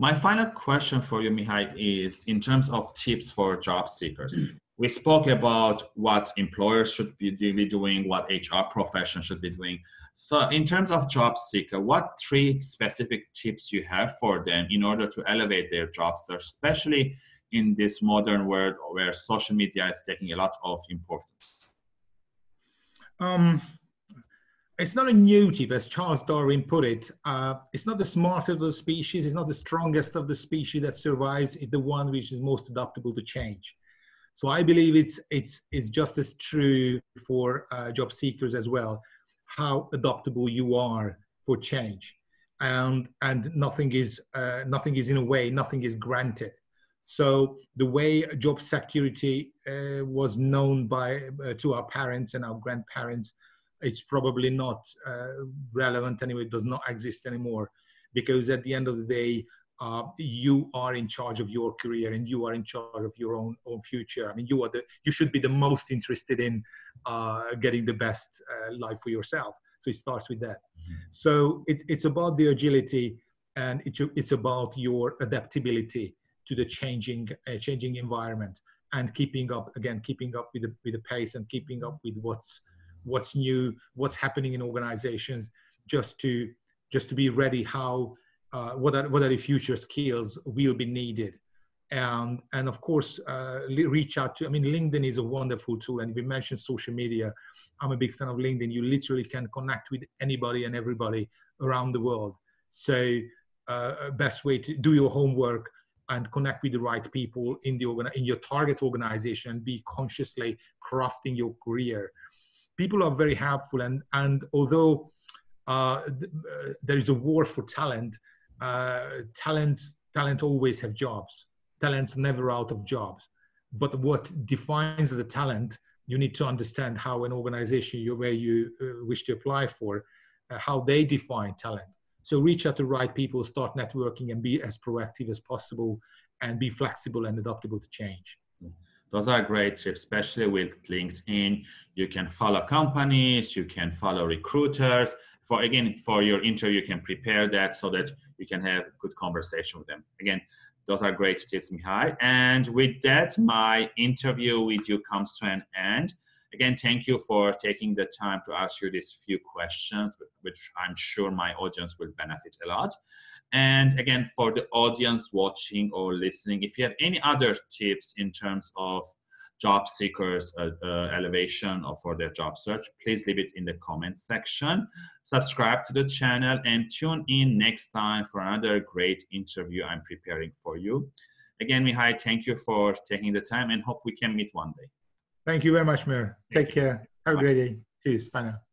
My final question for you, Mihai, is in terms of tips for job seekers. We spoke about what employers should be doing, what HR profession should be doing. So in terms of job seeker, what three specific tips you have for them in order to elevate their job search, especially in this modern world where social media is taking a lot of importance? Um, it's not a new tip, as Charles Darwin put it. Uh, it's not the smartest of the species, it's not the strongest of the species that survives, it's the one which is most adaptable to change. So I believe it's, it's, it's just as true for uh, job seekers as well, how adaptable you are for change. And, and nothing, is, uh, nothing is in a way, nothing is granted. So the way job security uh, was known by, uh, to our parents and our grandparents it's probably not uh, relevant anyway. It does not exist anymore because at the end of the day, uh, you are in charge of your career and you are in charge of your own own future. I mean, you are the you should be the most interested in uh, getting the best uh, life for yourself. So it starts with that. Mm-hmm. So it's it's about the agility and it's it's about your adaptability to the changing uh, changing environment and keeping up again keeping up with the with the pace and keeping up with what's what's new, what's happening in organizations, just to just to be ready how uh, what are what are the future skills will be needed, and and of course uh, reach out to. I mean, LinkedIn is a wonderful tool, and we mentioned social media. I'm a big fan of LinkedIn. You literally can connect with anybody and everybody around the world. So, uh, best way to do your homework and connect with the right people in the organ in your target organization. Be consciously crafting your career people are very helpful. And, and although uh, th- uh, there is a war for talent, uh, talent, talent always have jobs. Talent's never out of jobs. But what defines as a talent, you need to understand how an organization you, where you uh, wish to apply for, uh, how they define talent. So reach out to the right people, start networking, and be as proactive as possible, and be flexible and adaptable to change. Those are great tips, especially with LinkedIn. You can follow companies, you can follow recruiters. For again, for your interview, you can prepare that so that you can have good conversation with them. Again, those are great tips, Mihai. And with that, my interview with you comes to an end. Again, thank you for taking the time to ask you these few questions, which I'm sure my audience will benefit a lot. And again, for the audience watching or listening, if you have any other tips in terms of job seekers uh, uh, elevation or for their job search, please leave it in the comment section. Subscribe to the channel and tune in next time for another great interview I'm preparing for you. Again, Mihai, thank you for taking the time and hope we can meet one day. Thank you very much, Mir. Take care. Have a great day. Cheers. Bye now.